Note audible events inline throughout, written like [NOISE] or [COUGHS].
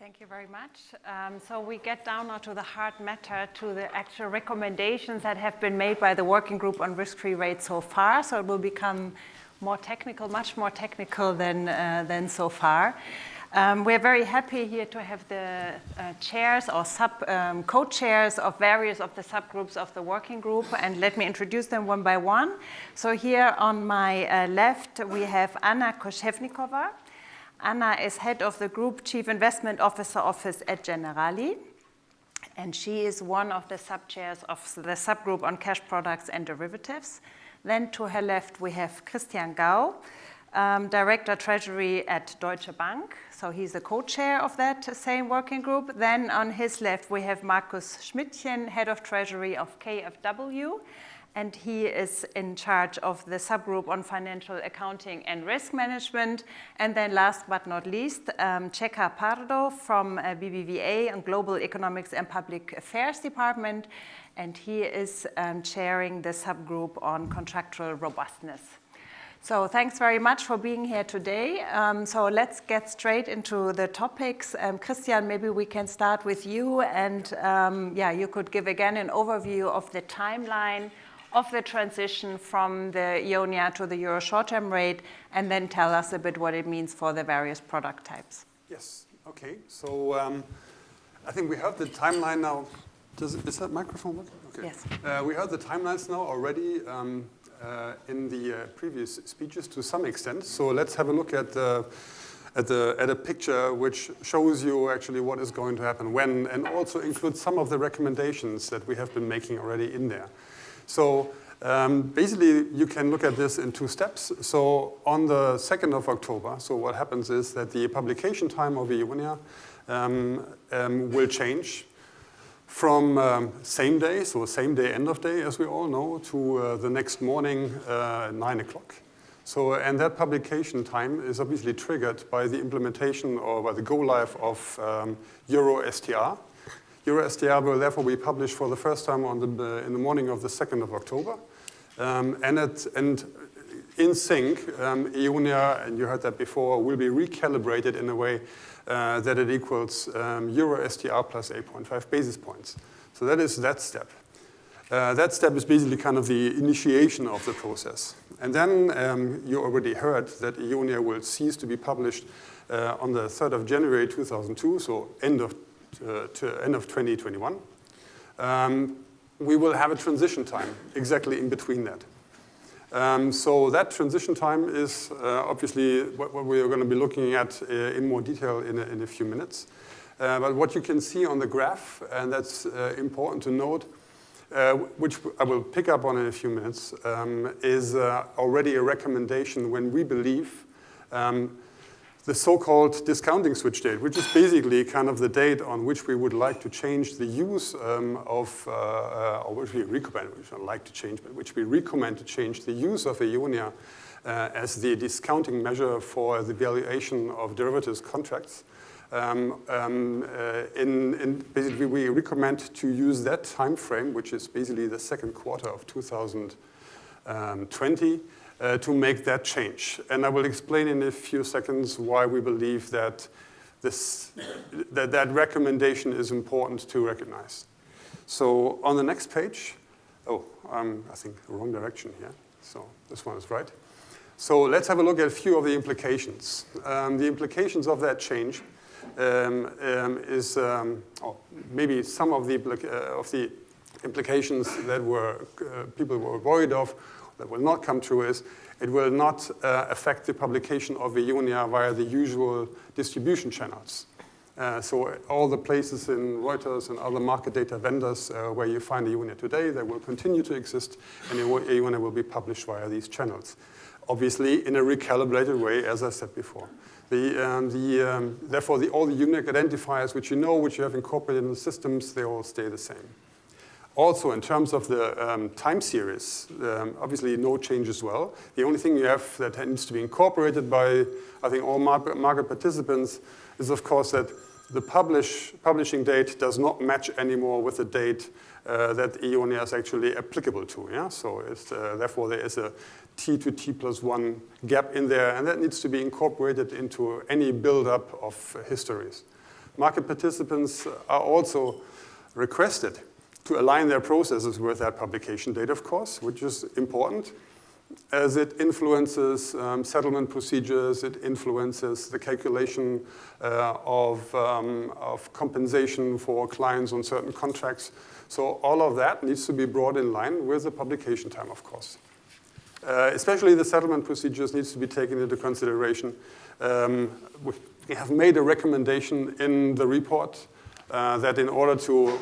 Thank you very much. Um, so we get down now to the hard matter, to the actual recommendations that have been made by the working group on risk-free rates so far. So it will become more technical, much more technical than, uh, than so far. Um, we're very happy here to have the uh, chairs or sub um, co-chairs of various of the subgroups of the working group, and let me introduce them one by one. So here on my uh, left, we have Anna Koshevnikova. Anna is head of the Group Chief Investment Officer Office at Generali. And she is one of the sub-chairs of the subgroup on cash products and derivatives. Then to her left, we have Christian Gau, um, Director Treasury at Deutsche Bank. So he's the co-chair of that same working group. Then on his left, we have Markus Schmidtchen, Head of Treasury of KfW and he is in charge of the subgroup on financial accounting and risk management. And then last but not least, um, Checa Pardo from uh, BBVA and Global Economics and Public Affairs Department, and he is um, chairing the subgroup on contractual robustness. So thanks very much for being here today. Um, so let's get straight into the topics. Um, Christian, maybe we can start with you and um, yeah, you could give again an overview of the timeline of the transition from the EONIA to the Euro short-term rate, and then tell us a bit what it means for the various product types. Yes, okay. So um, I think we have the timeline now. Does, is that microphone working? Okay. Yes. Uh, we have the timelines now already um, uh, in the uh, previous speeches to some extent. So let's have a look at the at, the, at a picture which shows you actually what is going to happen when, and also includes some of the recommendations that we have been making already in there. So um, basically, you can look at this in two steps. So on the 2nd of October, so what happens is that the publication time of EONIA um, um, will change from um, same day, so same day, end of day, as we all know, to uh, the next morning, uh, 9 o'clock. So, and that publication time is obviously triggered by the implementation or by the go live of um, Euro STR. EuroSTR will therefore be published for the first time on the, uh, in the morning of the 2nd of October. Um, and, it, and in sync, um, EONIA, and you heard that before, will be recalibrated in a way uh, that it equals um, Euro plus 8.5 basis points. So that is that step. Uh, that step is basically kind of the initiation of the process. And then um, you already heard that EONIA will cease to be published uh, on the 3rd of January 2002, so end of to end of 2021. Um, we will have a transition time exactly in between that. Um, so that transition time is uh, obviously what, what, we are going to be looking at uh, in more detail in a, in a few minutes. Uh, but what you can see on the graph, and that's uh, important to note, uh, which I will pick up on in a few minutes, um, is already a recommendation when we believe um, the so-called discounting switch date, which is basically kind of the date on which we would like to change the use um, of, uh, uh, or which we recommend, which I like to change, but which we recommend to change the use of EONIA uh, as the discounting measure for the valuation of derivatives contracts. Um, um, uh, in, in basically, we recommend to use that time frame, which is basically the second quarter of 2020, uh, to make that change. And I will explain in a few seconds why we believe that this, that, that recommendation is important to recognize. So on the next page, oh, um, I think wrong direction here. So this one is right. So let's have a look at a few of the implications. Um, the implications of that change um, um, is, um, or maybe some of the, uh, of the implications that were, uh, people were worried of that will not come true is it will not uh, affect the publication of EONIA via the usual distribution channels. Uh, so all the places in Reuters and other market data vendors uh, where you find EONIA today, they will continue to exist and EONIA will be published via these channels. Obviously in a recalibrated way, as I said before. The, um, the, um, therefore, the, all the unique identifiers which you know, which you have incorporated in the systems, they all stay the same. Also, in terms of the um, time series, um, obviously no change as well. The only thing you have that needs to be incorporated by, I think, all market participants is, of course, that the publish, publishing date does not match anymore with the date uh, that EONIA is actually applicable to. Yeah? So uh, therefore, there is a T to T plus one gap in there, and that needs to be incorporated into any buildup of histories. market participants are also requested to align their processes with that publication date, of course, which is important as it influences um, settlement procedures, it influences the calculation uh, of, um, of compensation for clients on certain contracts. So all of that needs to be brought in line with the publication time, of course. Uh, especially the settlement procedures needs to be taken into consideration. Um, we have made a recommendation in the report uh, that in order to,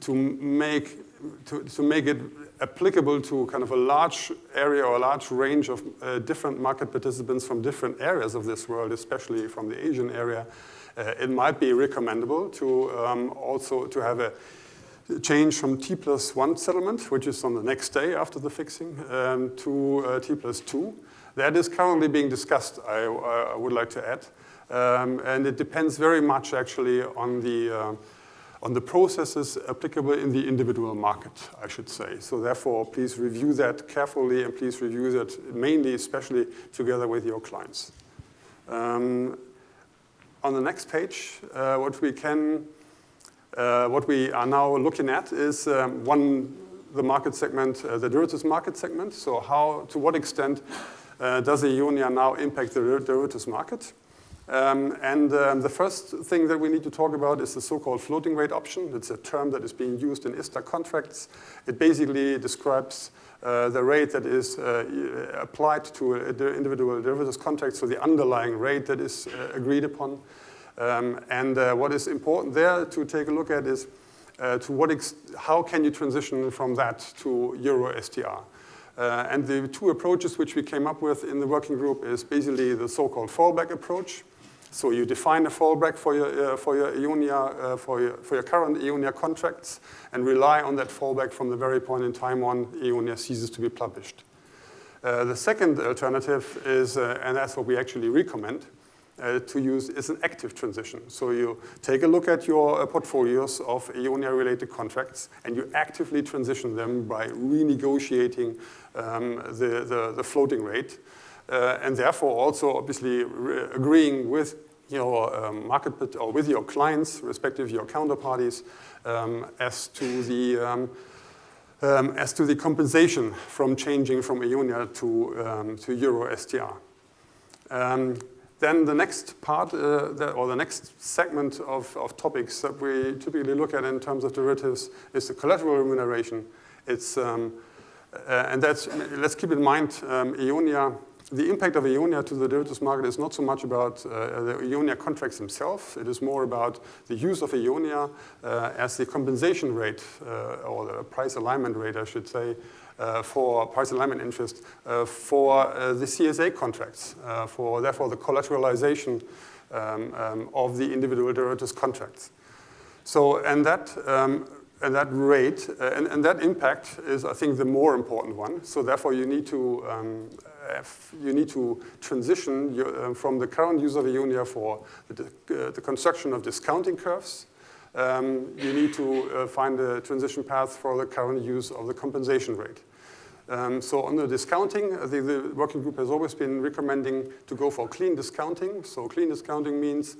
to, make, to, to make it applicable to kind of a large area or a large range of uh, different market participants from different areas of this world, especially from the Asian area, uh, it might be recommendable to um, also to have a change from T plus one settlement, which is on the next day after the fixing, um, to uh, T plus two. That is currently being discussed, I, I would like to add. Um, and it depends very much actually on the, uh, on the processes applicable in the individual market, I should say. So therefore, please review that carefully and please review that mainly, especially together with your clients. Um, on the next page, uh, what we can uh, what we are now looking at is um, one, the market segment, uh, the derivatives market segment. So how, to what extent uh, does Eonia now impact the derivatives market? Um, and um, the first thing that we need to talk about is the so-called floating rate option. It's a term that is being used in ISDA contracts. It basically describes uh, the rate that is uh, applied to the individual derivatives contract, so the underlying rate that is uh, agreed upon. Um, and uh, what is important there to take a look at is uh, to what how can you transition from that to Euro STR? Uh, and the two approaches which we came up with in the working group is basically the so-called fallback approach. So you define a fallback for your, uh, for your Eonia, uh, for, your, for your current Eonia contracts and rely on that fallback from the very point in time on Eonia ceases to be published. Uh, the second alternative is, and that's what we actually recommend, uh, to use is an active transition. So you take a look at your uh, portfolios of Eonia-related contracts, and you actively transition them by renegotiating um, the, the, the, floating rate, uh, and therefore also obviously agreeing with your um, market or with your clients, respective your counterparties, um, as to the um, um, as to the compensation from changing from Eonia to um, to Euro STR. Then the next part, uh, the, or the next segment of, of topics that we typically look at in terms of derivatives is the collateral remuneration. It's, uh, and that's, let's keep in mind, um, Eonia, the impact of Eonia to the derivatives market is not so much about uh, the Eonia contracts themselves. It is more about the use of Eonia uh, as the compensation rate, uh, or the price alignment rate, I should say, uh, for price alignment interest uh, for uh, the CSA contracts, for therefore the collateralization um, um, of the individual derivatives contracts. So, and that, um, and that rate, and, and that impact is, I think, the more important one. So therefore, you need to um, you need to transition your, uh, from the current use of for the, uh, the, construction of discounting curves um, you need to uh, find a transition path for the current use of the compensation rate. Um, so on the discounting, the, the, working group has always been recommending to go for clean discounting. So clean discounting means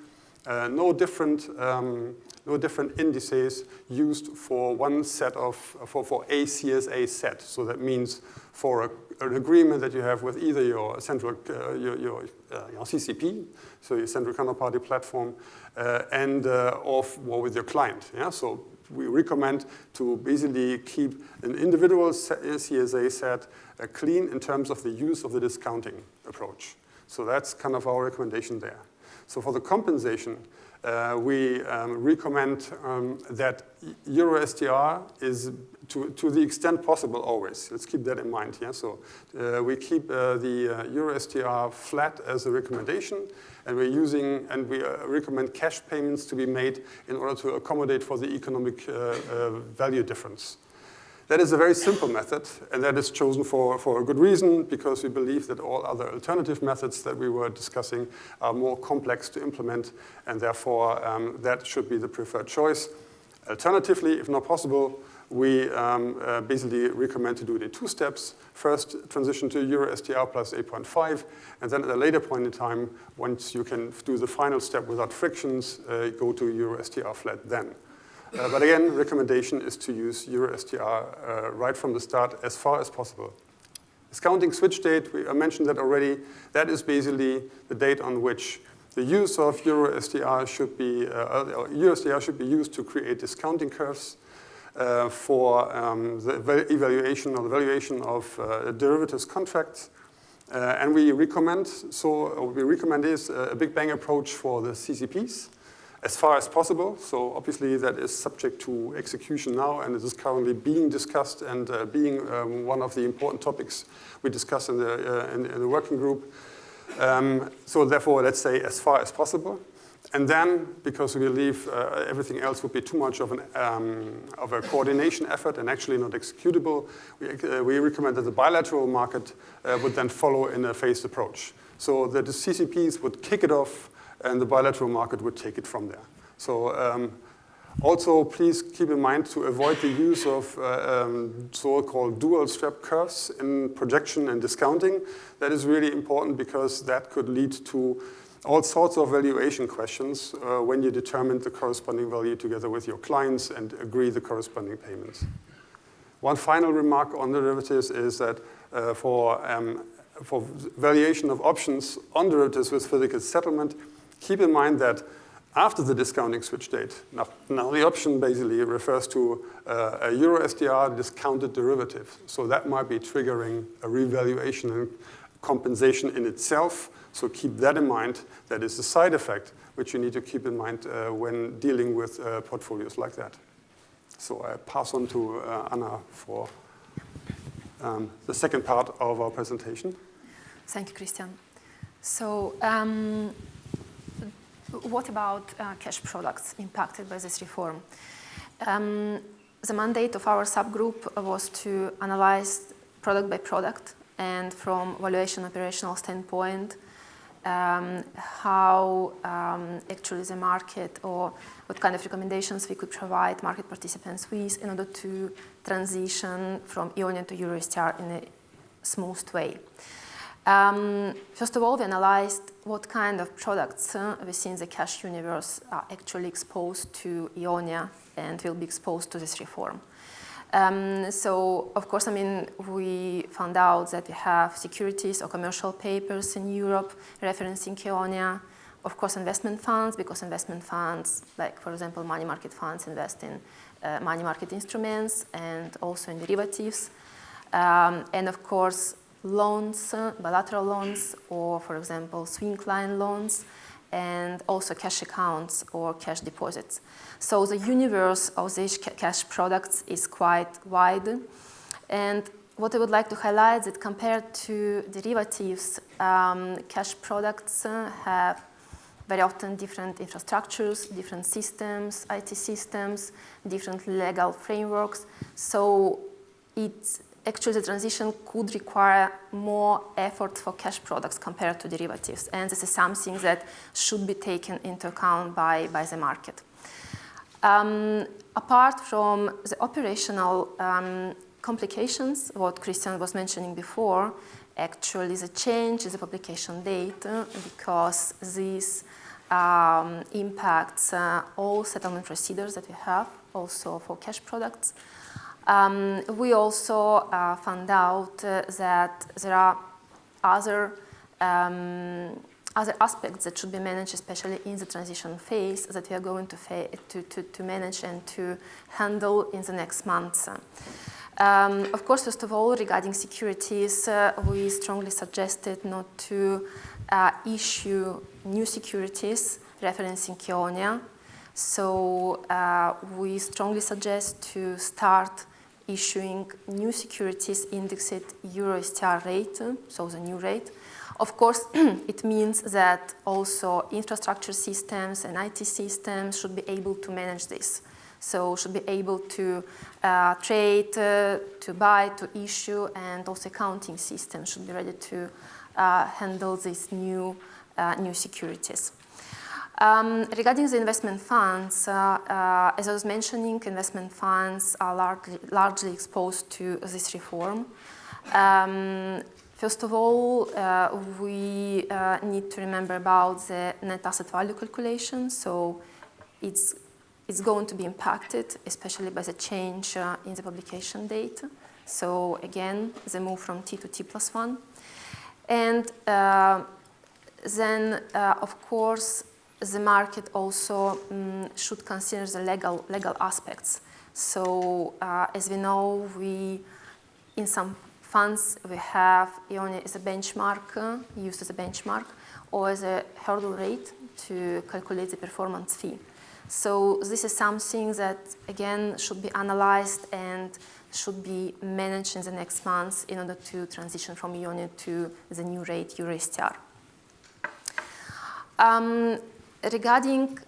uh, no different um, no different indices used for one set of for for a CSA set. So that means for a an agreement that you have with either your central, uh, your, your, uh, your, CCP, so your central counterparty platform, uh, and uh, or, or with your client. Yeah? So we recommend to basically keep an individual CSA set uh, clean in terms of the use of the discounting approach. So that's kind of our recommendation there. So for the compensation, uh, we um, recommend um, that EuroSTR is to, to the extent possible always. Let's keep that in mind. Yeah? So uh, we keep uh, the uh, EuroSTR flat as a recommendation, and we're using and we uh, recommend cash payments to be made in order to accommodate for the economic uh, value difference. That is a very simple method, and that is chosen for, for a good reason, because we believe that all other alternative methods that we were discussing are more complex to implement, and therefore um, that should be the preferred choice. Alternatively, if not possible, we um, uh, basically recommend to do it in two steps. First, transition to Euro STR plus 8.5, and then at a later point in time, once you can do the final step without frictions, uh, go to Euro STR flat then. Uh, but again, recommendation is to use EuroSTR uh, right from the start as far as possible. Discounting switch date, we, I mentioned that already. That is basically the date on which the use of EuroSTR should be, uh, EuroSTR should be used to create discounting curves uh, for um, the evaluation or the valuation of uh, derivatives contracts. Uh, and we recommend, so we recommend is a big bang approach for the CCPs as far as possible. So obviously that is subject to execution now and it is currently being discussed and uh, being um, one of the important topics we discuss in the, uh, in, in, the working group. Um, so therefore, let's say as far as possible. And then, because we believe uh, everything else would be too much of, an, um, of a coordination effort and actually not executable, we, uh, we recommend that the bilateral market uh, would then follow in a phased approach. So that the CCPs would kick it off and the bilateral market would take it from there. So um, also, please keep in mind to avoid the use of uh, um, so-called dual strap curves in projection and discounting. That is really important because that could lead to all sorts of valuation questions uh, when you determine the corresponding value together with your clients and agree the corresponding payments. One final remark on derivatives is that uh, for, um, for valuation of options on derivatives with physical settlement, keep in mind that after the discounting switch date, now, now the option basically refers to uh, a Euro STR discounted derivative. So that might be triggering a revaluation and compensation in itself. So keep that in mind. That is a side effect which you need to keep in mind uh, when dealing with uh, portfolios like that. So I pass on to uh, Anna for um, the second part of our presentation. Thank you, Christian. So um, what about uh, cash products impacted by this reform? Um, the mandate of our subgroup was to analyze product by product and from valuation operational standpoint, um, how um, actually the market or what kind of recommendations we could provide market participants with in order to transition from Eonia to EuroSTR in a smooth way. Um, first of all, we analyzed what kind of products uh, within the cash universe are actually exposed to Eonia and will be exposed to this reform. Um, so, of course, I mean, we found out that we have securities or commercial papers in Europe referencing Eonia, of course, investment funds, because investment funds, like, for example, money market funds invest in uh, money market instruments and also in derivatives. Um, and, of course, loans, bilateral loans, or for example, swing line loans, and also cash accounts or cash deposits. So the universe of these cash products is quite wide. And what I would like to highlight is that compared to derivatives, um, cash products uh, have very often different infrastructures, different systems, IT systems, different legal frameworks. So it's actually the transition could require more effort for cash products compared to derivatives. And this is something that should be taken into account by, by the market. Um, apart from the operational um, complications, what Christian was mentioning before, actually the change is the publication date because this um, impacts uh, all settlement procedures that we have, also for cash products. Um, we also uh, found out uh, that there are other um, other aspects that should be managed, especially in the transition phase, that we are going to, to, to, to manage and to handle in the next months. Um, of course, first of all, regarding securities, uh, we strongly suggested not to uh, issue new securities referencing Eonia. So uh, we strongly suggest to start issuing new securities indexed EuroSTR rate, so the new rate. Of course, [CLEARS THROAT] it means that also infrastructure systems and IT systems should be able to manage this. So should be able to uh, trade, uh, to buy, to issue, and also accounting systems should be ready to uh, handle these new, uh, new securities. Um, regarding the investment funds, uh, uh, as I was mentioning, investment funds are largely, largely exposed to this reform. Um, first of all, uh, we uh, need to remember about the net asset value calculation. So it's, it's going to be impacted, especially by the change uh, in the publication date. So again, the move from T to T plus one. And uh, then, of course, the market also um, should consider the legal, legal aspects. So uh, as we know, we, in some funds, we have EONIA as a benchmark, uh, used as a benchmark, or as a hurdle rate to calculate the performance fee. So this is something that, again, should be analyzed and should be managed in the next months in order to transition from EONIA to the new rate, EuroSTR. Um, regarding,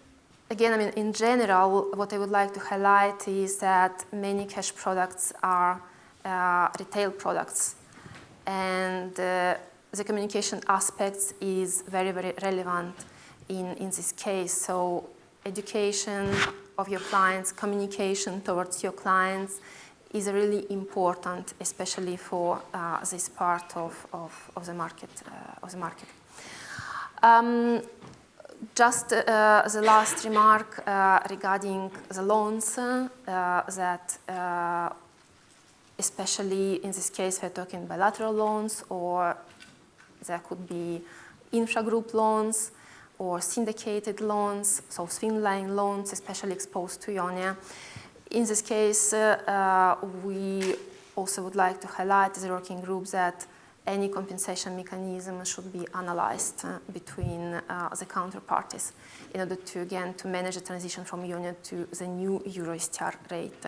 again, I mean, in general, what I would like to highlight is that many cash products are uh, retail products. And uh, the communication aspects is very, very relevant in, in this case. So education of your clients, communication towards your clients is really important, especially for uh, this part of, of, of, the market. Uh, of the market. Um, just uh, the last remark uh, regarding the loans uh, that uh, especially in this case we're talking bilateral loans or there could be intra-group loans or syndicated loans, so swing-line loans, especially exposed to Eonia. In this case, uh, we also would like to highlight the working group that any compensation mechanism should be analyzed uh, between uh, the counterparties in order to, again, to manage the transition from Eonia to the new EuroSTR rate.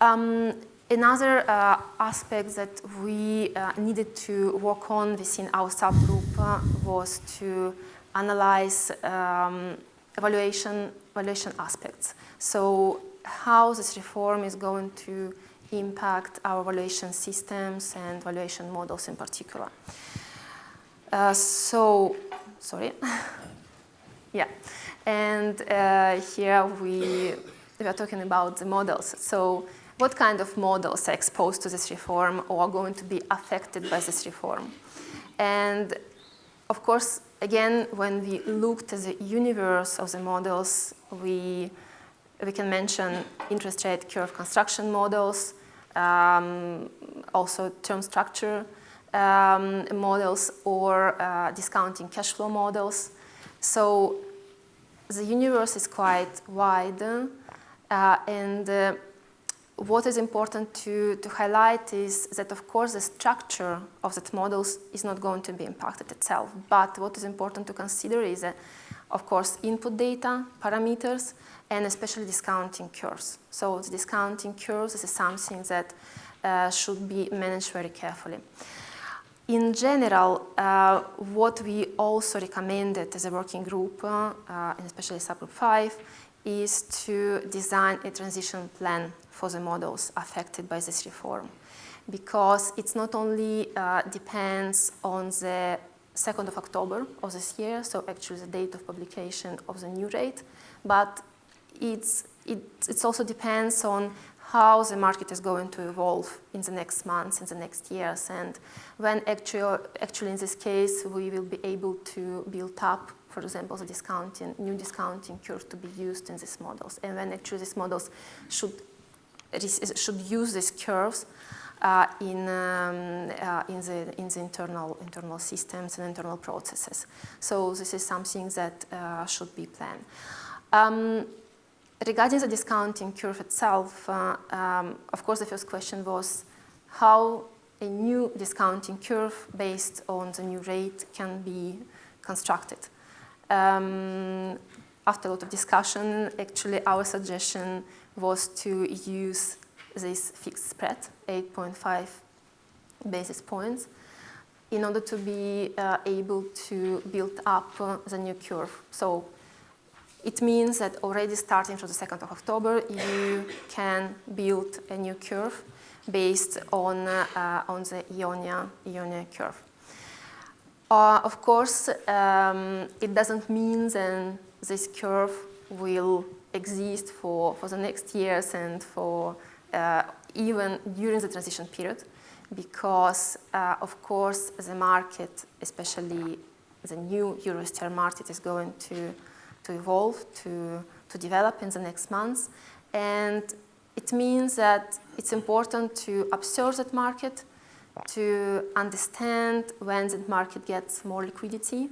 Um, another uh, aspect that we uh, needed to work on within our subgroup uh, was to analyze um, evaluation, evaluation aspects. So how this reform is going to impact our valuation systems and valuation models in particular. Uh, so, sorry. [LAUGHS] yeah, and uh, here we, we are talking about the models. So what kind of models are exposed to this reform or are going to be affected by this reform? And of course, again, when we looked at the universe of the models, we, we can mention interest rate curve construction models, um, also term structure um, models or uh, discounting cash flow models. So the universe is quite wide uh, and uh, what is important to, to highlight is that of course the structure of that models is not going to be impacted itself but what is important to consider is uh, of course input data, parameters and especially discounting curves. So the discounting curves is something that uh, should be managed very carefully. In general, uh, what we also recommended as a working group, uh, and especially subgroup 5, is to design a transition plan for the models affected by this reform. Because it's not only uh, depends on the 2nd of October of this year, so actually the date of publication of the new rate, but it's, it it's also depends on how the market is going to evolve in the next months, in the next years, and when actually, actually in this case we will be able to build up, for example, the discounting, new discounting curve to be used in these models, and when actually these models should, should use these curves in, um, uh, in, the, in the internal, internal systems and internal processes. So this is something that uh, should be planned. Um, regarding the discounting curve itself, uh, um, of course the first question was how a new discounting curve based on the new rate can be constructed. Um, after a lot of discussion, actually our suggestion was to use this fixed spread, 8.5 basis points, in order to be uh, able to build up uh, the new curve. So it means that already starting from the 2nd of October, you can build a new curve based on, uh, on the EONIA, EONIA curve. Uh, of course, um, it doesn't mean that this curve will exist for, for the next years and for even during the transition period because, uh, of course, the market, especially the new EuroSTR market, is going to, to evolve, to, to develop in the next months. And it means that it's important to observe that market, to understand when that market gets more liquidity,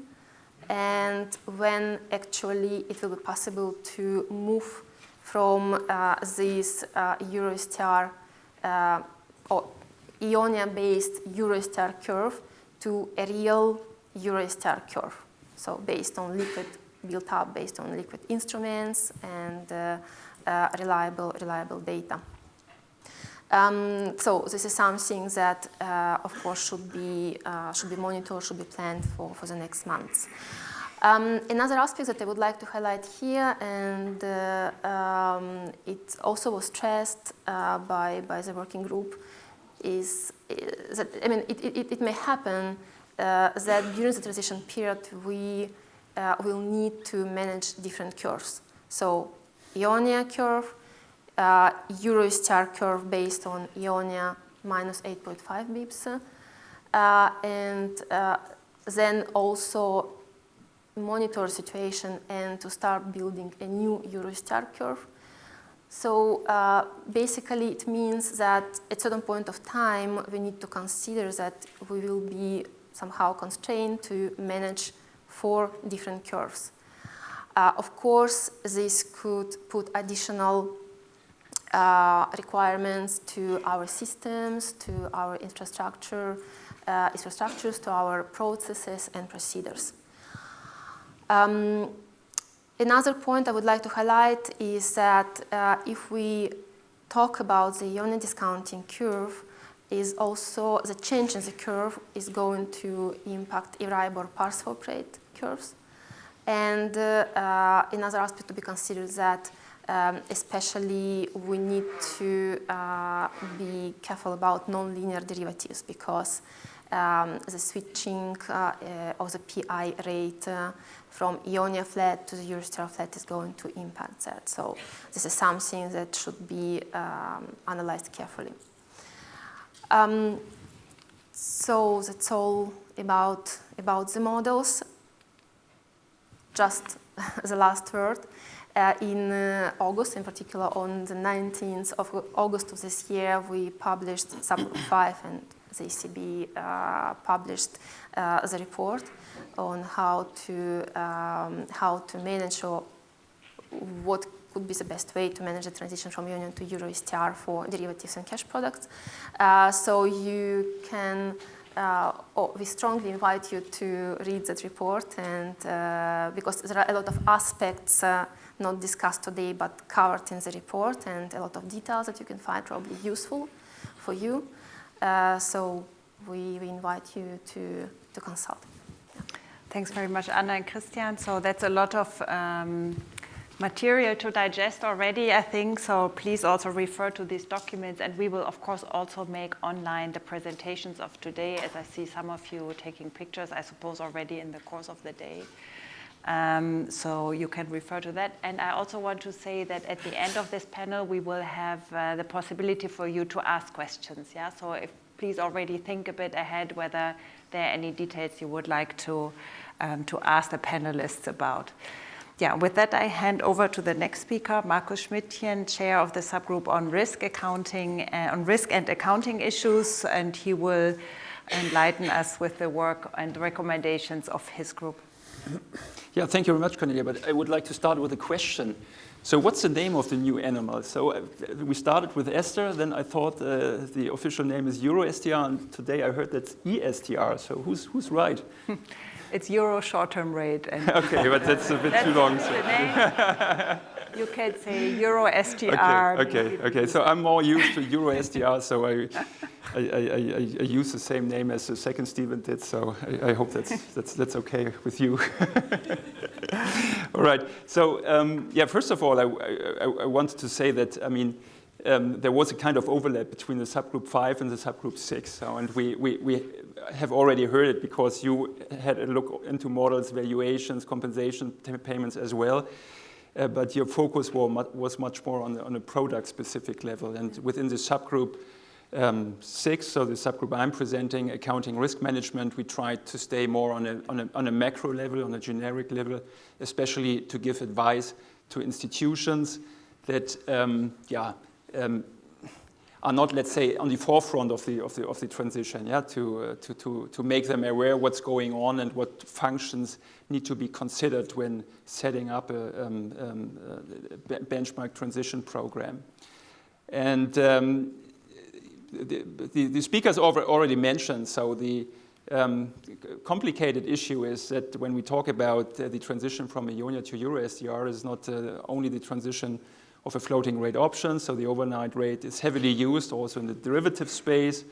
and when actually it will be possible to move from uh, this uh, EuroSTR uh, or Eonia-based EuroSTR curve to a real EuroSTR curve. So based on liquid, built up based on liquid instruments and reliable, reliable data. Um, so this is something that, uh, of course, should be, uh, should be monitored, should be planned for, for the next months. Um, another aspect that I would like to highlight here, and uh, um, it also was stressed uh, by, by the working group, is, is that, I mean, it, it, it may happen uh, that during the transition period we uh, will need to manage different curves. So Eonia curve, uh, EuroSTR curve based on Eonia minus 8.5 bips, uh, and uh, then also monitor situation and to start building a new EuroSTR curve. So uh, basically it means that at certain point of time we need to consider that we will be somehow constrained to manage four different curves. Uh, of course, this could put additional uh, requirements to our systems, to our infrastructure, uh, infrastructures, to our processes and procedures. Um, another point I would like to highlight is that uh, if we talk about the unit discounting curve, is also the change in the curve is going to impact Euribor par swap rate curves. And uh, uh, another aspect to be considered that um, especially we need to uh, be careful about non-linear derivatives because um, the switching uh, uh, of the PI rate uh, from Eonia flat to the EuroSTR flat is going to impact that. So this is something that should be um, analyzed carefully. Um, so that's all about, about the models just [LAUGHS] the last word. Uh, in uh, August, in particular on the 19th of August of this year, we published subgroup [COUGHS] 5 and the ECB uh, published uh, the report on how to, um, how to manage or what could be the best way to manage the transition from Eonia to Euro STR for derivatives and cash products. Uh, so you can uh, oh, we strongly invite you to read that report and uh, because there are a lot of aspects uh, not discussed today but covered in the report and a lot of details that you can find probably useful for you. Uh, so we, we, invite you to, to consult. Yeah. Thanks very much, Anna and Christian. So that's a lot of um, material to digest already, I think. So please also refer to these documents. And we will, of course, also make online the presentations of today, as I see some of you taking pictures, I suppose, already in the course of the day. Um, so you can refer to that. And I also want to say that at the end of this panel, we will have uh, the possibility for you to ask questions. Yeah. So if, please already think a bit ahead whether there are any details you would like to, um, to ask the panelists about yeah, with that, I hand over to the next speaker, Markus Schmidtchen, chair of the subgroup on risk accounting, uh, on risk and accounting issues, and he will enlighten us with the work and recommendations of his group. Yeah, thank you very much, Cornelia. But I would like to start with a question. So what's the name of the new animal? So uh, we started with Esther, then I thought uh, the official name is EuroSTR, and today I heard that's ESTR. So who's, who's right? [LAUGHS] It's euro short-term rate. And [LAUGHS] okay, but that's a bit [LAUGHS] too long. So. You can say euro STR. Okay, okay, okay. So I'm more used to euro STR, so I, I, I, I, use the same name as the second Stephen did. So I, I hope that's that's that's okay with you. [LAUGHS] all right. So um, yeah, first of all, I, I, wanted to say that I mean um, there was a kind of overlap between the subgroup 5 and the subgroup 6. So, and we, we, we, have already heard it because you had a look into models, valuations, compensation payments as well. Uh, but your focus was much more on, the, on a product-specific level. And within the subgroup um, six, so the subgroup I'm presenting, accounting risk management, we tried to stay more on a, on a, on a macro level, on a generic level, especially to give advice to institutions that, um, yeah, um, are not, let's say, on the forefront of the, of the, of the transition, yeah, to, uh, to, to, to make them aware what's going on and what functions need to be considered when setting up a, um, um, a benchmark transition program. And um, the, the, the, speakers already mentioned, so the um, complicated issue is that when we talk about uh, the transition from EONIA to Euro STR is not uh, only the transition of a floating rate option. So the overnight rate is heavily used also in the derivative space.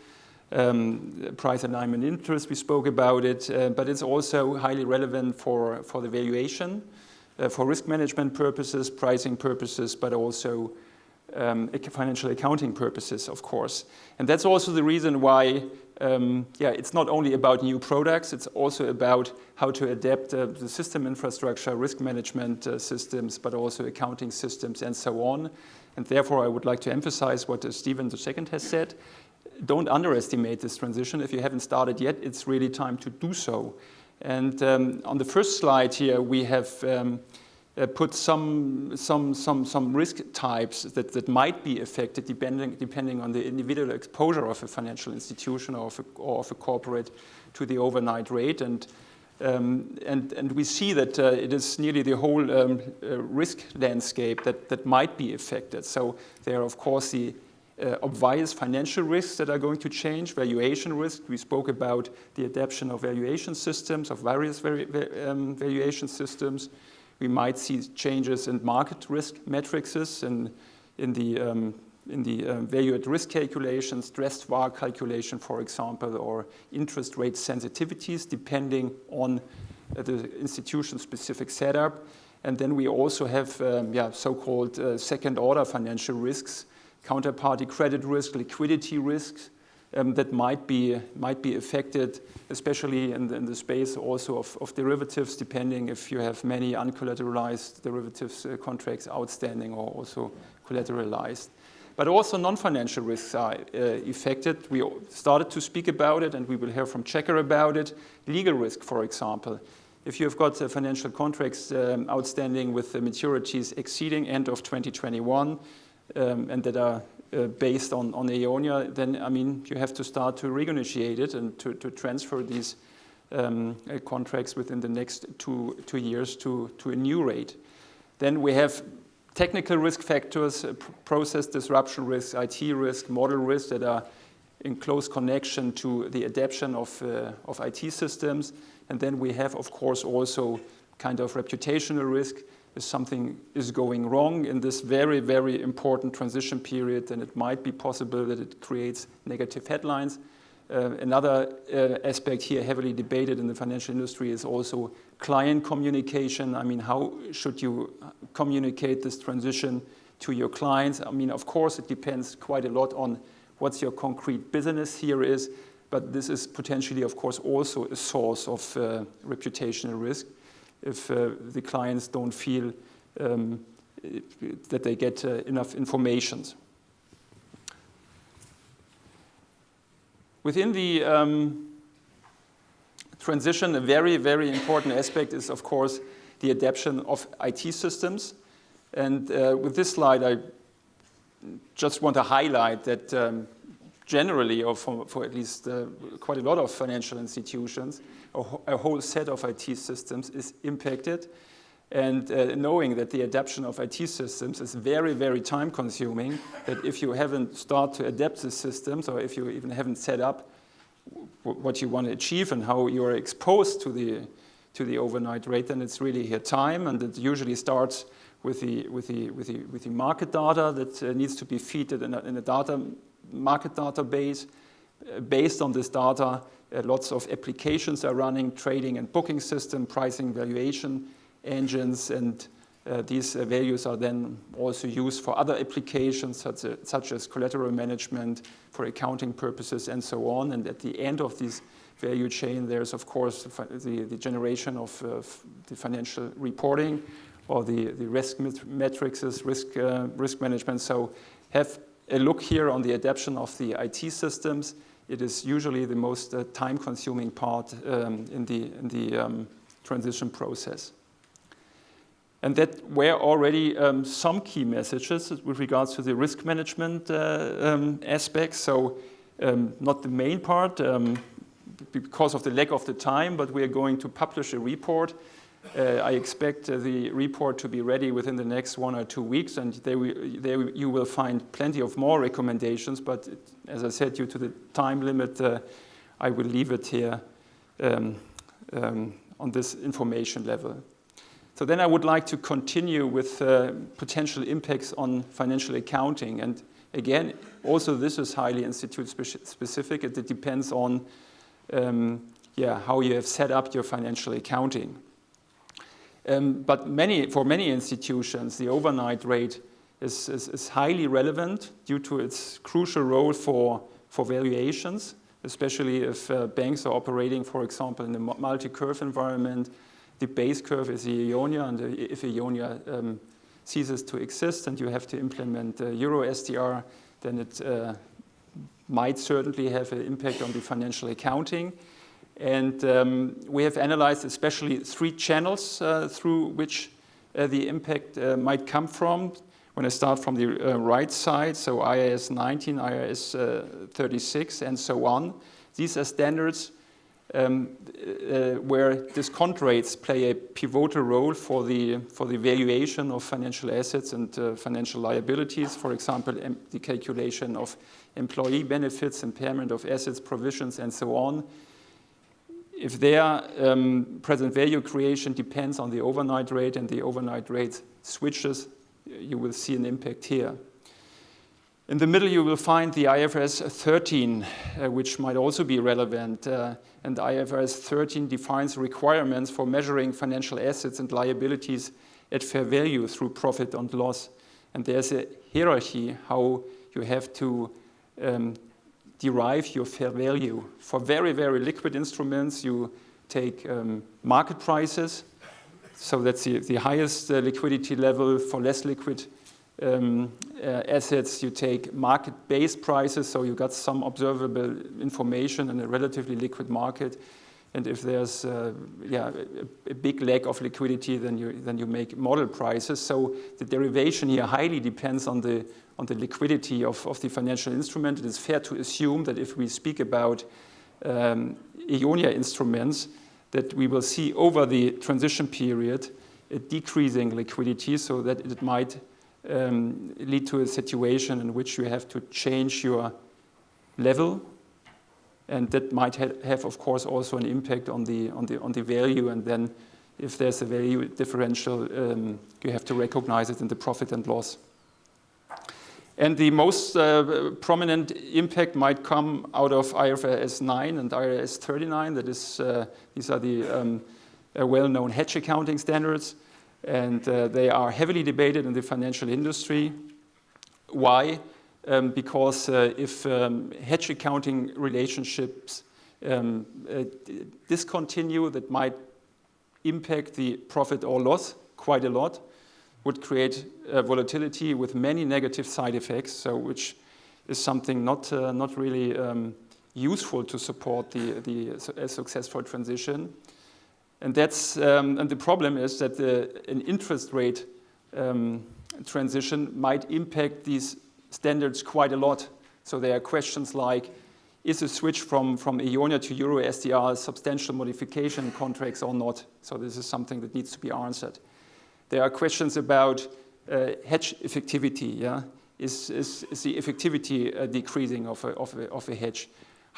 Um, price alignment interest, we spoke about it, uh, but it's also highly relevant for, for the valuation, uh, for risk management purposes, pricing purposes, but also um, financial accounting purposes, of course. And that's also the reason why um, yeah, it's not only about new products, it's also about how to adapt uh, the system infrastructure, risk management uh, systems, but also accounting systems and so on. And therefore, I would like to emphasize what uh, Stephen II has said. Don't underestimate this transition. If you haven't started yet, it's really time to do so. And um, on the first slide here, we have um, uh, put some, some, some, some risk types that, that might be affected depending, depending on the individual exposure of a financial institution or of a, or of a corporate to the overnight rate. And, um, and, and we see that uh, it is nearly the whole um, uh, risk landscape that, that might be affected. So there are, of course, the uh, obvious financial risks that are going to change, valuation risk. We spoke about the adoption of valuation systems, of various vari um, valuation systems. We might see changes in market risk matrices in, in the, um, in the um, value at risk calculation, stressed VaR calculation, for example, or interest rate sensitivities, depending on uh, the institution-specific setup. And then we also have um, yeah, so-called uh, second-order financial risks, counterparty credit risk, liquidity risks, um, that might be, might be affected, especially in the, in the space also of, of, derivatives, depending if you have many uncollateralized derivatives uh, contracts outstanding or also collateralized. But also non-financial risks are uh, affected. We started to speak about it, and we will hear from Checa about it. Legal risk, for example. If you've got uh, financial contracts um, outstanding with the maturities exceeding end of 2021, um, and that are uh, based on, on EONIA, then I mean you have to start to renegotiate it and to, to transfer these um, uh, contracts within the next two, two years to, to a new rate. Then we have technical risk factors, uh, process disruption risk, IT risk, model risk that are in close connection to the adaptation of, uh, of IT systems. And then we have, of course, also kind of reputational risk if something is going wrong in this very, very important transition period, then it might be possible that it creates negative headlines. Uh, another uh, aspect here heavily debated in the financial industry is also client communication. I mean, how should you communicate this transition to your clients? I mean, of course, it depends quite a lot on what's your concrete business here is, but this is potentially, of course, also a source of uh, reputational risk if uh, the clients don't feel um, that they get uh, enough information. Within the um, transition, a very, very important aspect is, of course, the adaptation of IT systems. And uh, with this slide, I just want to highlight that um, generally, or for, for at least uh, quite a lot of financial institutions, a, a, whole set of IT systems is impacted. And uh, knowing that the adaptation of IT systems is very, very time consuming, that if you haven't started to adapt the systems or if you even haven't set up what you want to achieve and how you are exposed to the, to the overnight rate, then it's really here time. And it usually starts with the, with the, with the, with the market data that uh, needs to be fed in a, in a data market database. Uh, based on this data, uh, lots of applications are running, trading and booking system, pricing valuation engines, and uh, these uh, values are then also used for other applications such, such, as collateral management, for accounting purposes, and so on. And at the end of this value chain. There's, of course, the, the generation of uh, the financial reporting or the, the risk metrics, risk, uh, risk management. So have a look here on the adaptation of the IT systems. It is usually the most uh, time-consuming part um, in the, in the um, transition process. And that were already um, some key messages with regards to the risk management uh, um, aspects. So um, not the main part um, because of the lack of the time, but we are going to publish a report. Uh, I expect uh, the report to be ready within the next one or two weeks, and there, we, there you will find plenty of more recommendations. But it, as I said, due to the time limit, uh, I will leave it here um, um, on this information level. So then I would like to continue with uh, potential impacts on financial accounting. And again, also this is highly institute specific. It, depends on um, yeah, how you have set up your financial accounting. Um, but many, for many institutions, the overnight rate is, is, is, highly relevant due to its crucial role for, for valuations, especially if uh, banks are operating, for example, in a multi-curve environment the base curve is the Eonia, and if Eonia um, ceases to exist and you have to implement uh, Euro STR, then it uh, might certainly have an impact on the financial accounting. And um, we have analyzed especially three channels uh, through which uh, the impact uh, might come from. When I start from the uh, right side, so IAS 19, IAS 36, and so on. These are standards um, uh, where discount rates play a pivotal role for the, for the valuation of financial assets and uh, financial liabilities. For example, the calculation of employee benefits, impairment of assets, provisions, and so on. If their um, present value creation depends on the overnight rate and the overnight rate switches, you will see an impact here. In the middle, you will find the IFRS 13, uh, which might also be relevant. Uh, and IFRS 13 defines requirements for measuring financial assets and liabilities at fair value through profit and loss. And there's a hierarchy how you have to um, derive your fair value. For very, very liquid instruments, you take um, market prices. So that's the, the highest uh, liquidity level. For less liquid um, uh, assets, you take market-based prices, so you got some observable information in a relatively liquid market. And if there's uh, yeah, a, a, big lack of liquidity, then you, then you make model prices. So the derivation here highly depends on the, on the liquidity of, of the financial instrument. It is fair to assume that if we speak about um, Eonia instruments, that we will see over the transition period a decreasing liquidity so that it might um, lead to a situation in which you have to change your level and that might ha have, of course, also an impact on the, on the, on the value and then if there's a value differential, um, you have to recognize it in the profit and loss. And the most uh, prominent impact might come out of IFRS 9 and IFRS 39. That is, uh, these are the um, uh, well-known hedge accounting standards and uh, they are heavily debated in the financial industry. Why? Um, because uh, if um, hedge accounting relationships um, uh, discontinue, that might impact the profit or loss quite a lot, would create volatility with many negative side effects, so which is something not, uh, not really um, useful to support the, the successful transition. And that's um, and the problem is that the, an interest rate um, transition might impact these standards quite a lot. So there are questions like, is a switch from, from Eonia to Euro STR a substantial modification contracts or not? So this is something that needs to be answered. There are questions about uh, hedge effectivity. Yeah? Is, is, is the effectivity uh, decreasing of a, of, a, of a hedge?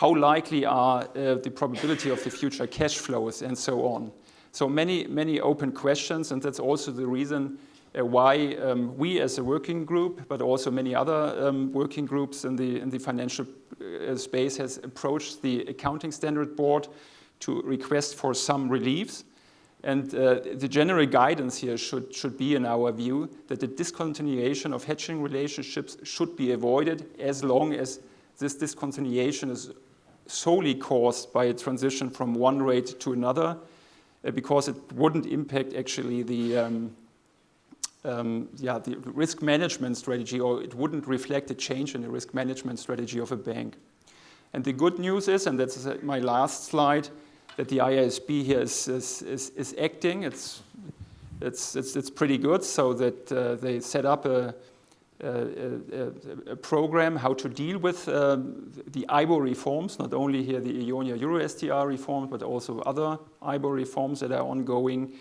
how likely are uh, the probability of the future cash flows, and so on. So many, many open questions, and that's also the reason why um, we as a working group, but also many other um, working groups in the, in the financial uh, space has approached the Accounting Standard Board to request for some reliefs. And uh, the general guidance here should, should be, in our view, that the discontinuation of hedging relationships should be avoided as long as this discontinuation is solely caused by a transition from one rate to another, uh, because it wouldn't impact actually the um, um, yeah, the risk management strategy, or it wouldn't reflect a change in the risk management strategy of a bank. And the good news is, and that's my last slide, that the IASB here is, is, is, is acting. It's, it's, it's, it's, pretty good, so that uh, they set up a, a, a, a, program how to deal with um, the IBOR reforms, not only here the EONIA Euro STR reforms, but also other IBOR reforms that are ongoing.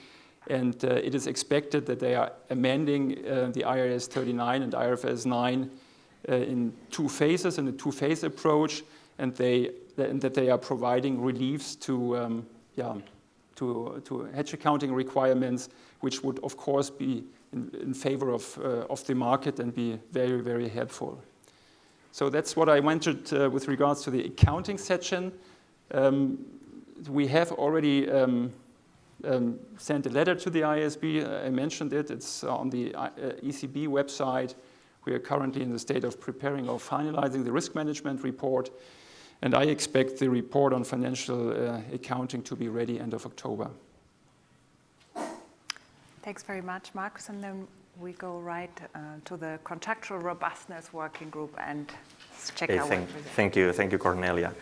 And uh, it is expected that they are amending uh, the IAS 39 and IFRS 9 uh, in two phases, in a two-phase approach, and, they, and that they are providing reliefs to, um, yeah, to, to hedge accounting requirements, which would, of course, be in, in favor of, uh, of the market and be very, very helpful. So that's what I wanted uh, with regards to the accounting section. Um, we have already um, um, sent a letter to the IASB. Uh, I mentioned it. It's on the uh, ECB website. We are currently in the state of preparing or finalizing the risk management report. And I expect the report on financial uh, accounting to be ready end of October. Thanks very much, Marcus. And then we go right uh, to the contractual robustness working group and Checa, out thank, thank you, thank you, Cornelia.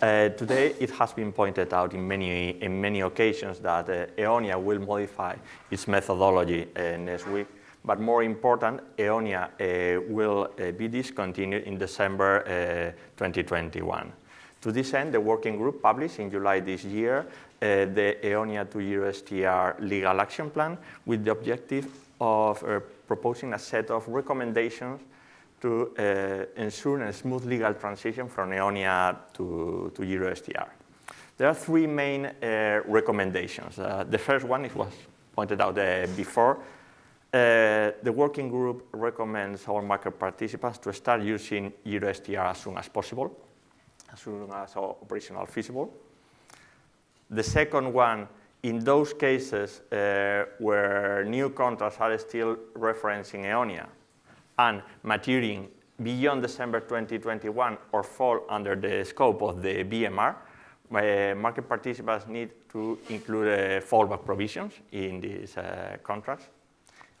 Uh, today, it has been pointed out in many, in many occasions that uh, EONIA will modify its methodology uh, next week. But more important, EONIA uh, will uh, be discontinued in December 2021. To this end, the working group published in July this year the EONIA 2 Euro STR legal action plan with the objective of proposing a set of recommendations to uh, ensure a smooth legal transition from EONIA to, to EuroSTR. There are three main uh, recommendations. Uh, the first one, it was pointed out uh, before, uh, the working group recommends our market participants to start using EuroSTR as soon as possible, as soon as operational feasible. The second one, in those cases uh, where new contracts are still referencing EONIA, and maturing beyond December 2021 or fall under the scope of the BMR, uh, market participants need to include uh, fallback provisions in these uh, contracts.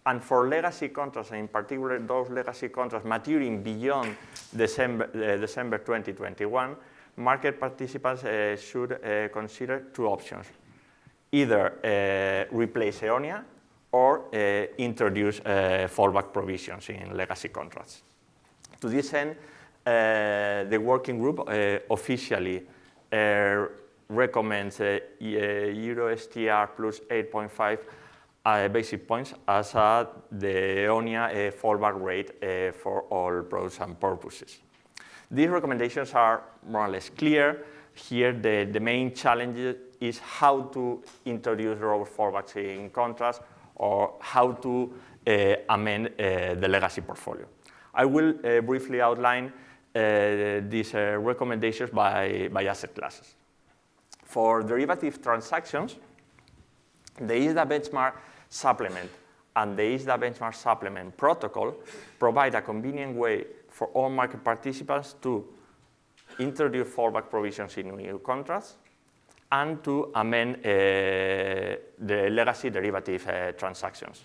And for legacy contracts, in particular those legacy contracts maturing beyond December, uh, December 2021, market participants uh, should uh, consider two options. Either replace EONIA or uh, introduce uh, fallback provisions in legacy contracts. To this end, uh, the working group officially recommends Euro STR plus 8.5 uh, basic points as uh, the EONIA uh, fallback rate for all products and purposes. These recommendations are more or less clear. Here, the, the main challenge is how to introduce robust fallbacks in contracts or how to uh, amend uh, the legacy portfolio. I will uh, briefly outline these recommendations by, by asset classes. For derivative transactions, the ISDA benchmark supplement and the ISDA benchmark supplement protocol provide a convenient way for all market participants to introduce fallback provisions in new contracts and to amend uh, the legacy derivative uh, transactions.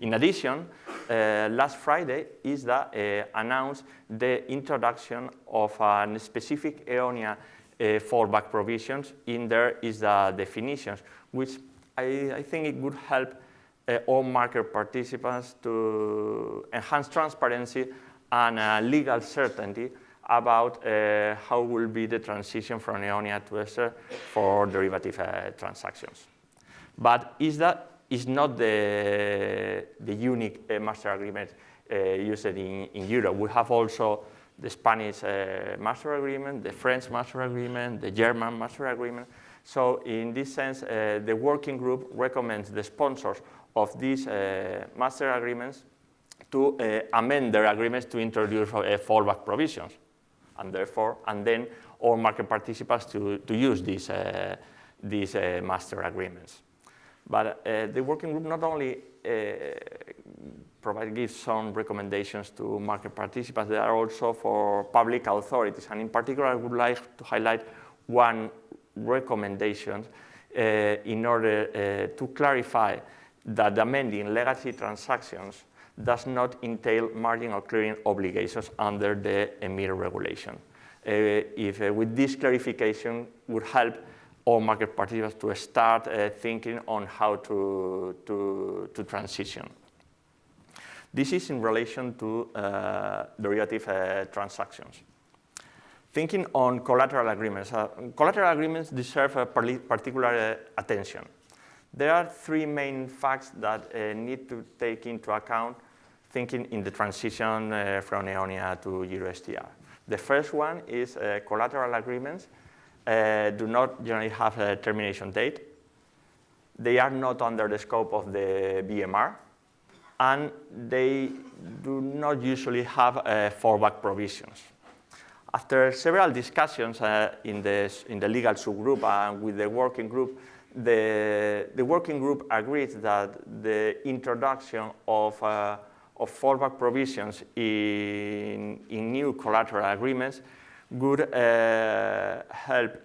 In addition, uh, last Friday, ISDA uh, announced the introduction of a specific EONIA uh, fallback provisions in their ISDA definitions, which I, I think it would help all market participants to enhance transparency and legal certainty about uh, how will be the transition from EONIA to ESER for derivative uh, transactions. But is that is not the, the unique uh, master agreement uh, used in, in Europe. We have also the Spanish uh, master agreement, the French master agreement, the German master agreement. So in this sense, uh, the working group recommends the sponsors of these master agreements to amend their agreements to introduce fallback provisions and therefore, and then all market participants to, to use these, uh, these uh, master agreements. But uh, the working group not only provide, gives some recommendations to market participants, they are also for public authorities. And in particular, I would like to highlight one recommendation uh, in order uh, to clarify that amending legacy transactions does not entail margin or clearing obligations under the EMIR regulation. Uh, if uh, with this clarification would help all market participants to start uh, thinking on how to, to, to transition. This is in relation to uh, derivative uh, transactions. Thinking on collateral agreements. Uh, collateral agreements deserve particular attention. There are three main facts that need to take into account thinking in the transition uh, from EONIA to EuroSTR. The first one is uh, collateral agreements uh, do not generally have a termination date. They are not under the scope of the BMR, and they do not usually have uh, fallback provisions. After several discussions uh, in, the, in the legal subgroup and with the working group, the, the working group agreed that the introduction of uh, of fallback provisions in, in new collateral agreements would uh, help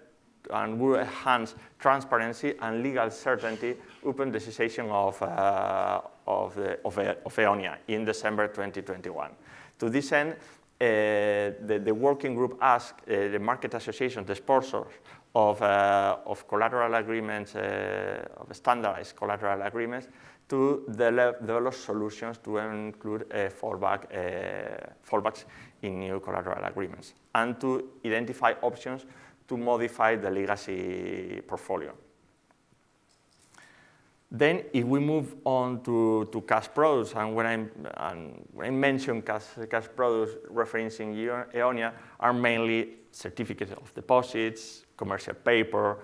and would enhance transparency and legal certainty upon the cessation of, uh, of, the, of, of EONIA in December 2021. To this end, uh, the, the, working group asked uh, the market associations, the sponsors of, uh, of collateral agreements, uh, of standardized collateral agreements, to develop solutions to include uh, fallback, uh, fallbacks in new collateral agreements and to identify options to modify the legacy portfolio. Then if we move on to, to cash products, and when, i and when I mention cash, cash products referencing EONIA are mainly certificates of deposits, commercial paper,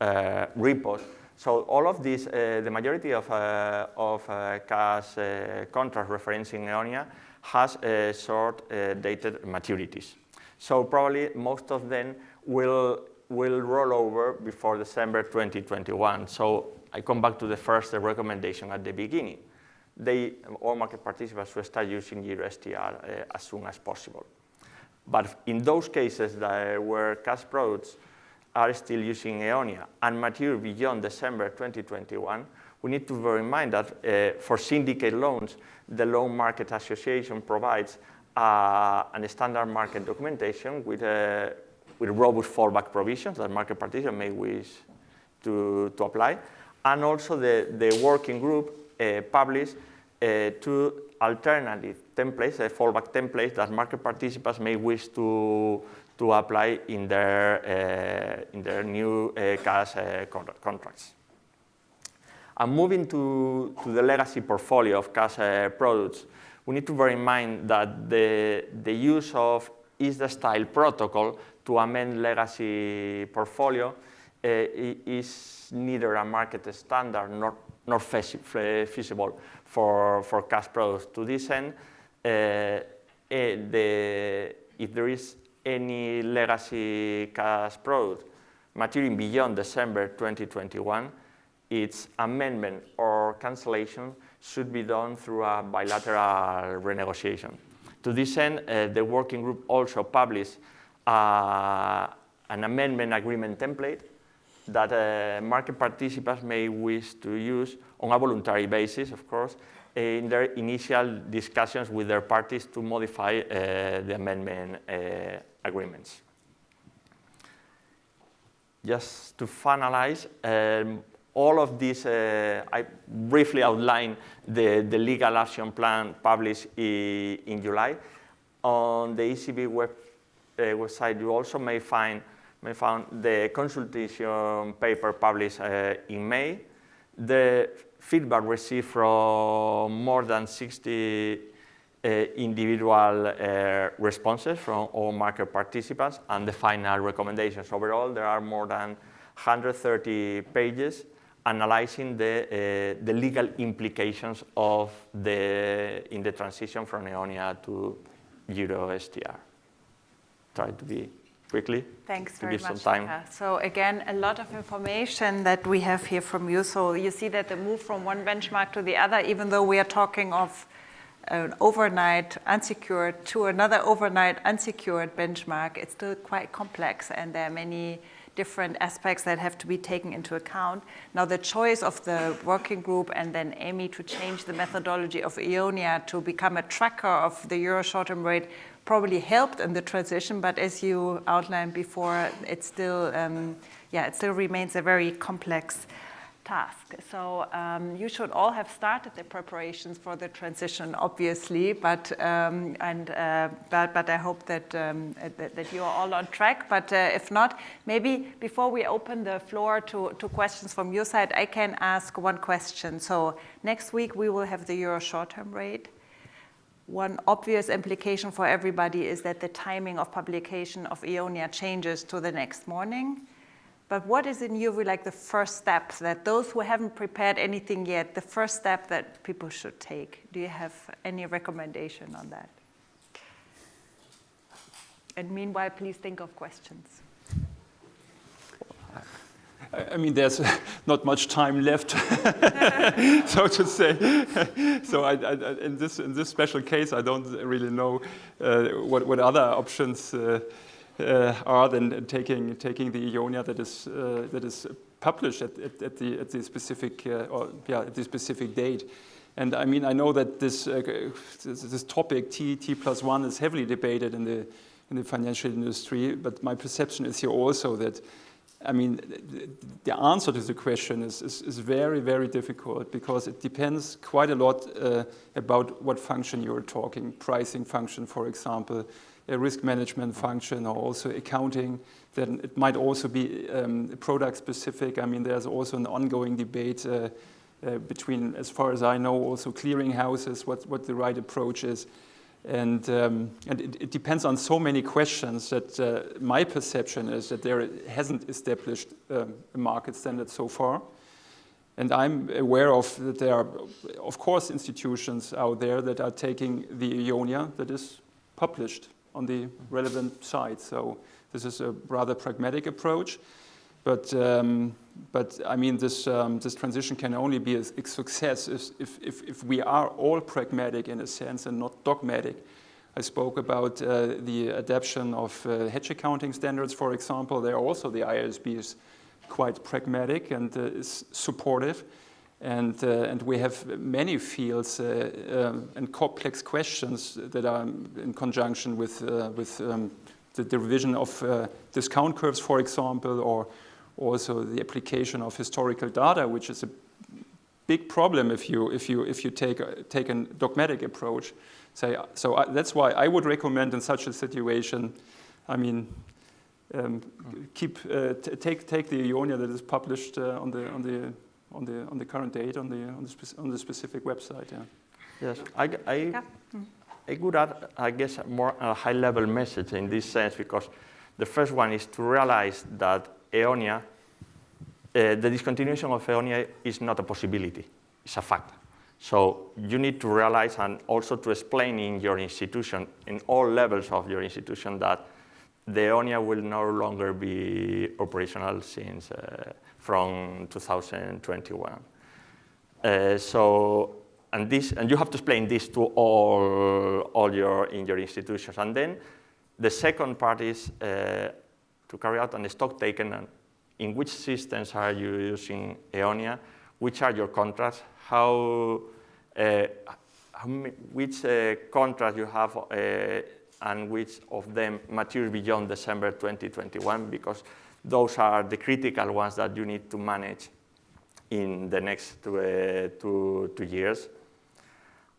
uh, repos, so all of these, uh, the majority of, uh, of uh, cash uh, contracts referencing EONIA has uh, short uh, dated maturities. So probably most of them will, will roll over before December 2021. So I come back to the first recommendation at the beginning. They, all market participants should start using EuroSTR as soon as possible. But in those cases that where cash products are still using EONIA and mature beyond December 2021, we need to bear in mind that uh, for syndicate loans, the Loan Market Association provides uh, a standard market documentation with, uh, with robust fallback provisions that market participants may wish to, to apply. And also the, the working group uh, published uh, two alternative templates, uh, fallback templates that market participants may wish to, to apply in their, uh, in their new uh, cash uh, contracts. And moving to, to the legacy portfolio of cash products, we need to bear in mind that the, the use of ISDA-style protocol to amend legacy portfolio uh, is neither a market standard nor, nor feasible for, for cash products. To this end, uh, uh, the, if there is any legacy cash product maturing beyond December 2021, its amendment or cancellation should be done through a bilateral renegotiation. To this end, uh, the working group also published uh, an amendment agreement template that uh, market participants may wish to use on a voluntary basis, of course, in their initial discussions with their parties to modify uh, the amendment uh, agreements. Just to finalize, um, all of this, uh, I briefly outline the, the legal action plan published in, July. On the ECB web, uh, website, you also may find, may the consultation paper published uh, in May, the feedback received from more than 60 uh, individual uh, responses from all market participants and the final recommendations. Overall, there are more than 130 pages analyzing the, uh, the legal implications of the, in the transition from EONIA to Euro STR. Try to be quickly. Thanks very give much. Some time. Luca. So again, a lot of information that we have here from you. So you see that the move from one benchmark to the other, even though we are talking of an overnight unsecured to another overnight unsecured benchmark, it's still quite complex and there are many different aspects that have to be taken into account. Now, the choice of the working group and then EMMI to change the methodology of EONIA to become a tracker of the euro short-term rate probably helped in the transition, but as you outlined before, it still, um, yeah, it still remains a very complex task. So um, you should all have started the preparations for the transition, obviously, but um, and uh, but but I hope that, um, that, that you are all on track. But uh, if not, maybe before we open the floor to to questions from your side, I can ask one question. So next week we will have the euro short-term rate. One obvious implication for everybody is that the timing of publication of EONIA changes to the next morning. But what is in your view like the first step that those who haven't prepared anything yet, the first step that people should take? Do you have any recommendation on that? And meanwhile, please think of questions. I mean, there's [LAUGHS] not much time left, [LAUGHS] so to say. [LAUGHS] so I, I, in, this, in this special case, I don't really know uh, what, what other options uh, uh, are than taking, taking the EONIA that is, uh, that is published at, at, at, the, at the specific, uh, or, yeah, at the specific date. And I mean, I know that this, uh, this, this, topic, T, T plus one, is heavily debated in the, in the financial industry, but my perception is here also that I mean, the answer to the question is, is, is, very, very difficult because it depends quite a lot uh, about what function you're talking. Pricing function, for example, a risk management function, or also accounting. Then it might also be um, product specific. I mean, there's also an ongoing debate uh, uh, between, as far as I know, also clearing houses, what, what the right approach is. And, um, and it, it, depends on so many questions that uh, my perception is that there hasn't established um, a market standard so far. And I'm aware of that there are, of course, institutions out there that are taking the EONIA that is published on the relevant site. So this is a rather pragmatic approach. But, um, but I mean, this, um, this transition can only be a, success if, if, if, we are all pragmatic in a sense and not dogmatic. I spoke about uh, the adoption of uh, hedge accounting standards, for example. There also the IASB is quite pragmatic and uh, is supportive. And, uh, and we have many fields uh, um, and complex questions that are in conjunction with, uh, with um, the, the revision of discount curves, for example, or also the application of historical data, which is a big problem if you, if you, if you take, a, take a dogmatic approach. So, so I, that's why I would recommend in such a situation, I mean, um, keep, uh, take, take the EONIA that is published uh, on, the, on, the, on, the, on the current date on the, on the, on the specific website. Yeah. Yes, I, I, I would add, I guess, a more a high-level message in this sense because the first one is to realize that EONIA, uh, the discontinuation of EONIA is not a possibility, it's a fact. So you need to realize and also to explain in your institution, in all levels of your institution, that the EONIA will no longer be operational since uh, from 2021. Uh, so, and this, and you have to explain this to all, all your in your institutions. And then the second part is uh, to carry out an stock taken and in which systems are you using EONIA, which are your contracts, how, uh, which uh, contract you have uh, and which of them mature beyond December 2021 because those are the critical ones that you need to manage in the next two, uh, two, two years.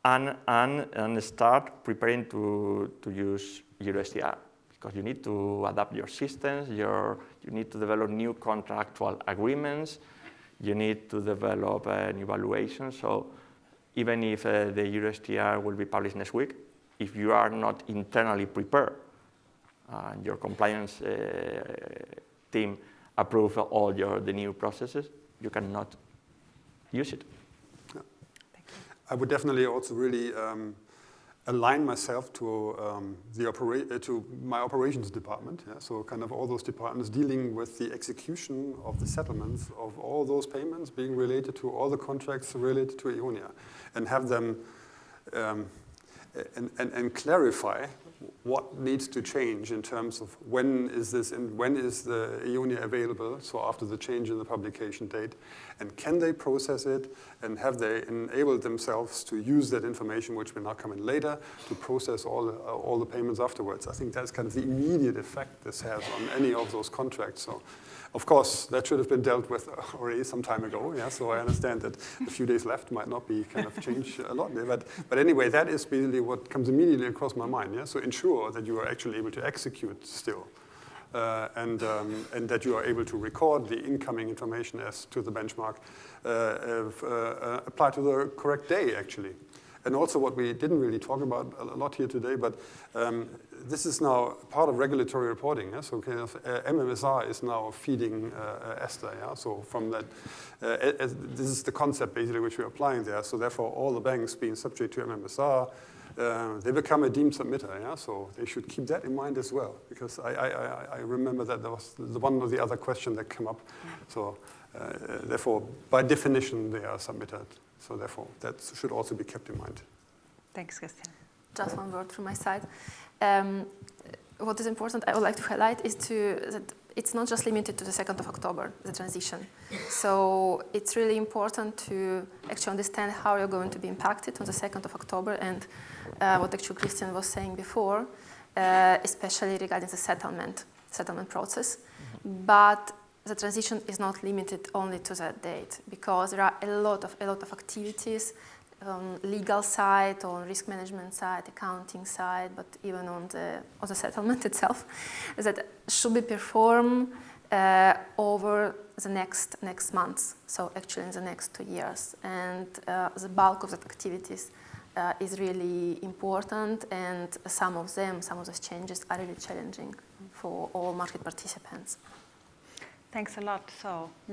And, and, and start preparing to, to use EuroSTR because you need to adapt your systems, your, you need to develop new contractual agreements, you need to develop an evaluation. So even if uh, the EuroSTR will be published next week, if you are not internally prepared, uh, your compliance uh, team approve all your, the new processes, you cannot use it. Yeah. I would definitely also really um, align myself to um, the opera uh, to my operations department. Yeah? So kind of all those departments dealing with the execution of the settlements of all those payments being related to all the contracts related to EONIA, and have them um, and, and, and clarify what needs to change in terms of when is this and when is the EONIA available, so after the change in the publication date, and can they process it and have they enabled themselves to use that information, which will now come in later, to process all, uh, all the payments afterwards. I think that's kind of the immediate effect this has on any of those contracts. So of course, that should have been dealt with already some time ago. Yeah, so I understand that a few days left might not be kind of change a lot there, but but anyway, that is basically what comes immediately across my mind. Yeah, so ensure that you are actually able to execute still. Uh, and, um, and that you are able to record the incoming information as to the benchmark, uh, uh, uh, to the correct day, actually. And also what we didn't really talk about a lot here today, but um, this is now part of regulatory reporting. Yeah? So kind of, uh, MMSR is now feeding uh, uh, ESTA. Yeah? So from that, uh, this is the concept basically which we're applying there. So therefore, all the banks being subject to MMSR, uh, they become a deemed submitter. Yeah? So they should keep that in mind as well, because I, I, I, I remember that there was the one or the other question that came up. So uh, therefore, by definition, they are submitted. So therefore, that should also be kept in mind. Thanks, Christian. Just one word from my side. Um, what is important, I would like to highlight, is to that it's not just limited to the 2nd of October, the transition. So it's really important to actually understand how you're going to be impacted on the 2nd of October and uh, what actually Christian was saying before, uh, especially regarding the settlement, settlement process. But the transition is not limited only to that date because there are a lot of, a lot of activities on legal side, on risk management side, accounting side, but even on the, on the settlement [LAUGHS] itself, that should be performed uh, over the next, next months, so actually in the next two years. And uh, the bulk of the activities uh, is really important and some of them, some of those changes are really challenging for all market participants. Thanks a lot. So now